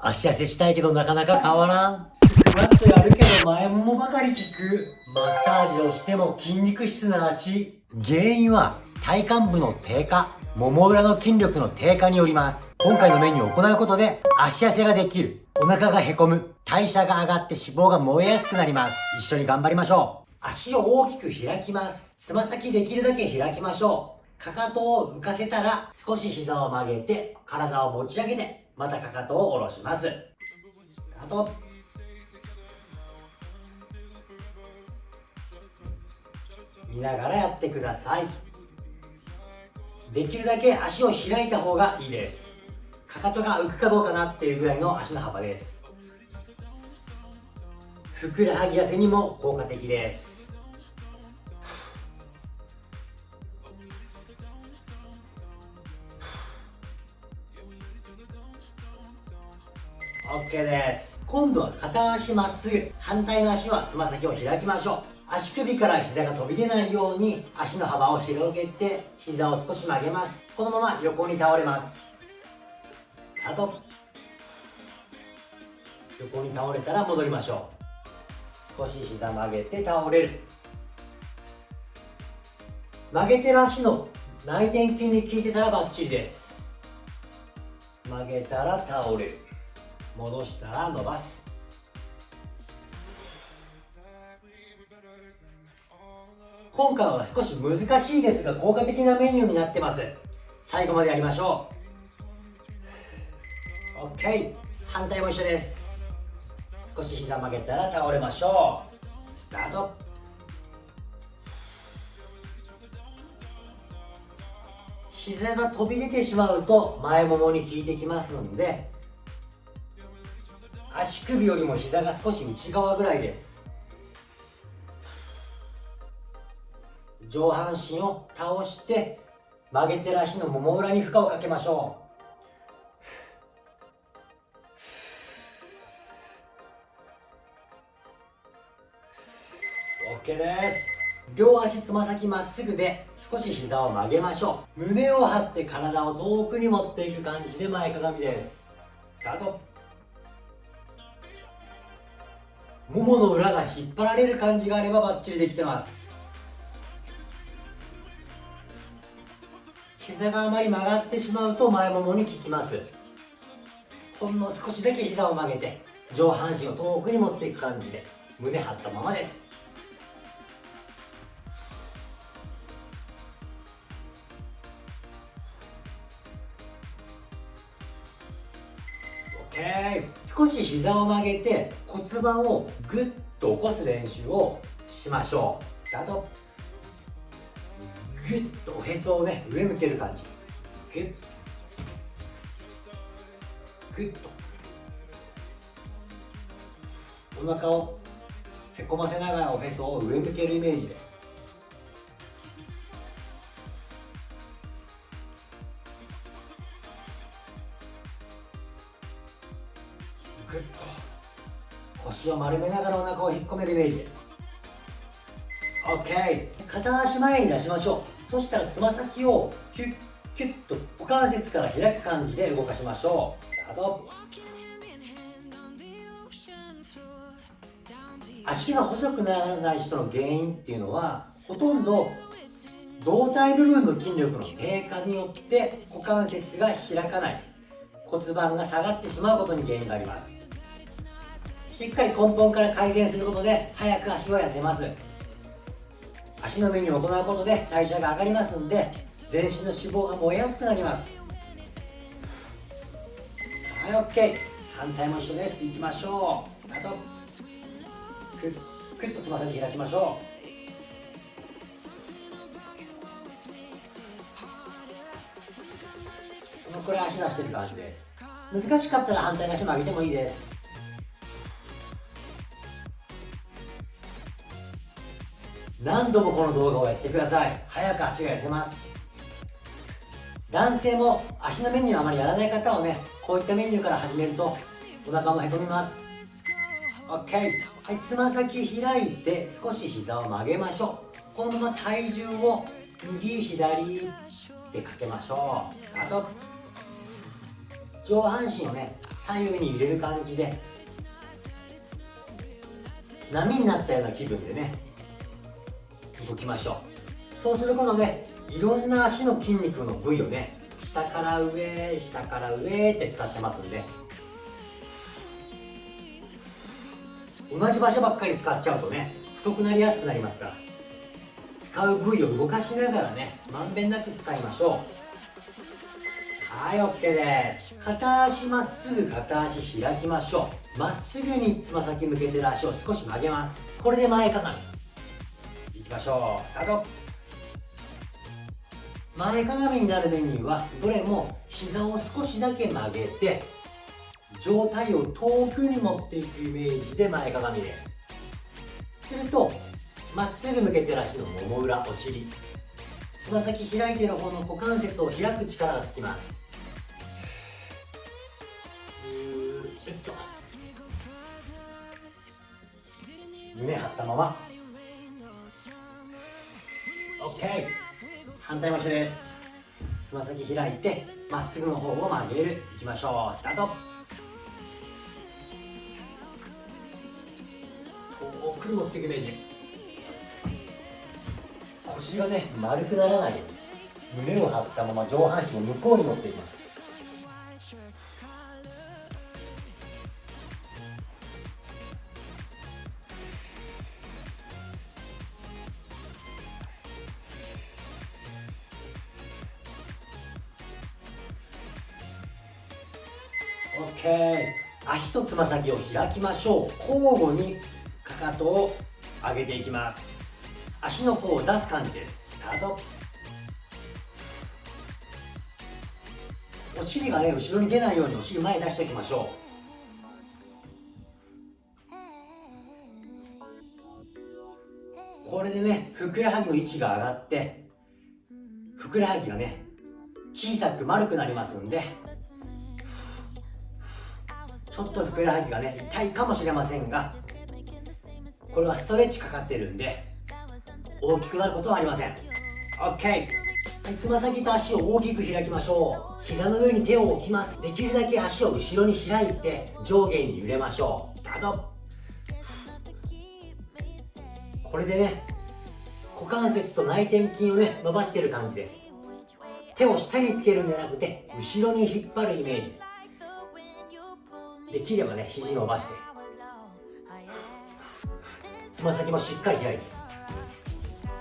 足痩せしたいけどなかなか変わらん。スクワットやるけど前ももばかり効く。マッサージをしても筋肉質な足。原因は体幹部の低下、もも裏の筋力の低下によります。今回のメニューを行うことで足痩せができる。お腹がへこむ。代謝が上がって脂肪が燃えやすくなります。一緒に頑張りましょう。足を大きく開きます。つま先できるだけ開きましょう。かかとを浮かせたら少し膝を曲げて体を持ち上げてまたかかとを下ろします。あと見ながらやってください。できるだけ足を開いた方がいいです。かかとが浮くかどうかなっていうぐらいの足の幅です。ふくらはぎ痩せにも効果的です。OK です。今度は片足まっすぐ。反対の足はつま先を開きましょう。足首から膝が飛び出ないように足の幅を広げて膝を少し曲げます。このまま横に倒れます。あと横に倒れたら戻りましょう。少し膝曲げて倒れる。曲げてる足の内転筋に効いてたらバッチリです。曲げたら倒れる。戻したら伸ばす。今回は少し難しいですが効果的なメニューになってます。最後までやりましょう。OK 反対も一緒です。少し膝曲げたら倒れましょう。スタート。膝が飛び出てしまうと前ももに効いてきますので足首よりも膝が少し内側ぐらいです。上半身を倒して曲げてる足のもも裏に負荷をかけましょう。OK です。両足つま先まっすぐで少し膝を曲げましょう。胸を張って体を遠くに持っていく感じで前かがみです。スタート。ももの裏が引っ張られる感じがあればバッチリできてます。膝があまり曲がってしまうと前ももに効きます。ほんの少しだけ膝を曲げて上半身を遠くに持っていく感じで胸張ったままです。OK 少し膝を曲げて骨盤をグッと起こす練習をしましょう。スタート。グッとおへそをね上向ける感じ。グッ。グッと。お腹をへこませながらおへそを上向けるイメージで。丸めながらお腹を引っ込めるイメージ。OK 片足前に出しましょう。そしたらつま先をキュッキュッと股関節から開く感じで動かしましょう。スタート。足が細くならない人の原因っていうのはほとんど胴体部分の筋力の低下によって股関節が開かない。骨盤が下がってしまうことに原因があります。しっかり根本から改善することで早く足は痩せます。足のメニューを行うことで代謝が上がりますんで全身の脂肪が燃えやすくなります。はい OK 反対も一緒です。いきましょう。スタートクックッとつま先開きましょう。このくらい足出してる感じです。難しかったら反対の足も上げてもいいです。何度もこの動画をやってください。早く足が痩せます。男性も足のメニューあまりやらない方はねこういったメニューから始めるとお腹もへこみます。OK はいつま先開いて少し膝を曲げましょう。このまま体重を右左でかけましょう。あと上半身をね左右に揺れる感じで波になったような気分でね動きましょう。そうすることでいろんな足の筋肉の部位をね下から上下から上って使ってますんで。同じ場所ばっかり使っちゃうとね太くなりやすくなりますから。使う部位を動かしながらねまんべんなく使いましょう。はい OK です。片足まっすぐ片足開きましょう。まっすぐにつま先向けてる足を少し曲げます。これで前かがみ。きましょうスタート前かがみになるメニューはどれも膝を少しだけ曲げて上体を遠くに持っていくイメージで前かがみです。するとまっすぐ向けてる足のもも裏お尻。つま先開いてる方の股関節を開く力がつきます。ちょっと胸張ったまま。OK 反対も一緒です。つま先開いてまっすぐの方を曲げる。いきましょう。スタート。遠くに持っていくイメージ腰がね丸くならないように。胸を張ったまま上半身を向こうに持っていきます。OK 足とつま先を開きましょう。交互にかかとを上げていきます。足の甲を出す感じです。スタートお尻がね後ろに出ないようにお尻前に出しておきましょう。これでねふくらはぎの位置が上がってふくらはぎがね小さく丸くなりますんでちょっとふくらはぎがね痛いかもしれませんがこれはストレッチかかってるんで大きくなることはありません。OK つま先と足を大きく開きましょう。膝の上に手を置きます。できるだけ足を後ろに開いて上下に揺れましょう。スタート。これでね股関節と内転筋をね伸ばしてる感じです。手を下につけるんじゃなくて後ろに引っ張るイメージ。できればね肘伸ばして。つま先もしっかり開いて。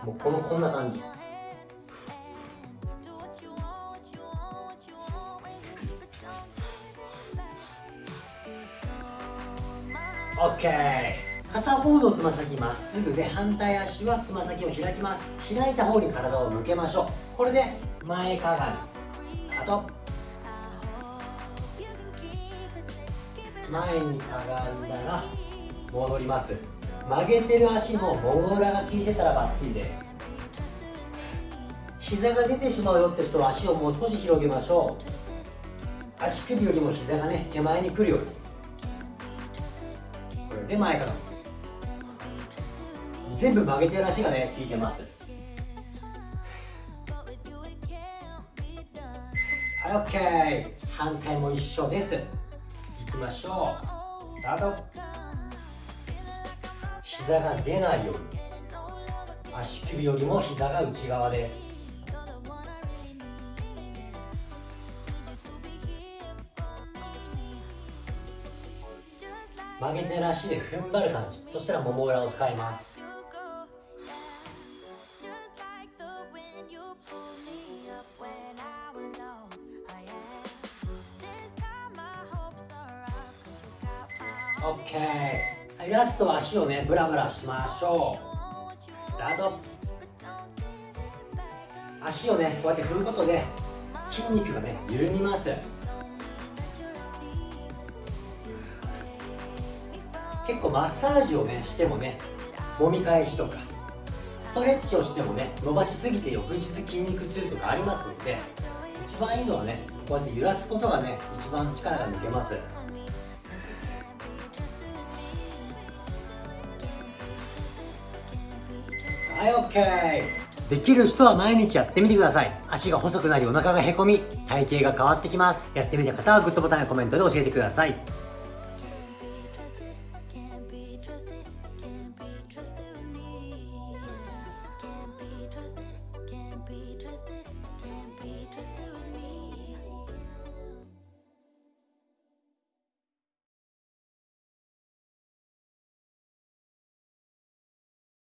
もうこのこんな感じ。OK 片方のつま先まっすぐで反対足はつま先を開きます。開いた方に体を向けましょう。これで前かがみ。あと前にかがんだら戻ります。曲げてる足のもも裏が効いてたらバッチリです。膝が出てしまうよって人は足をもう少し広げましょう。足首よりも膝がね手前に来るようにこれで前から。全部曲げてる足がね効いてます。はい OK 反対も一緒です。いきましょう。スタート。膝が出ないように。足首よりも膝が内側です。曲げてる足で踏ん張る感じ。そしたらもも裏を使います。オッケーラストは足をねブラブラしましょう。スタート。足をねこうやって振ることで筋肉がね緩みます。結構マッサージをねしてもね揉み返しとかストレッチをしてもね伸ばしすぎて翌日筋肉痛とかありますので一番いいのはねこうやって揺らすことがね一番力が抜けます。はい OK できる人は毎日やってみてください。足が細くなりお腹がへこみ、体型が変わってきます。やってみた方はグッドボタンやコメントで教えてください。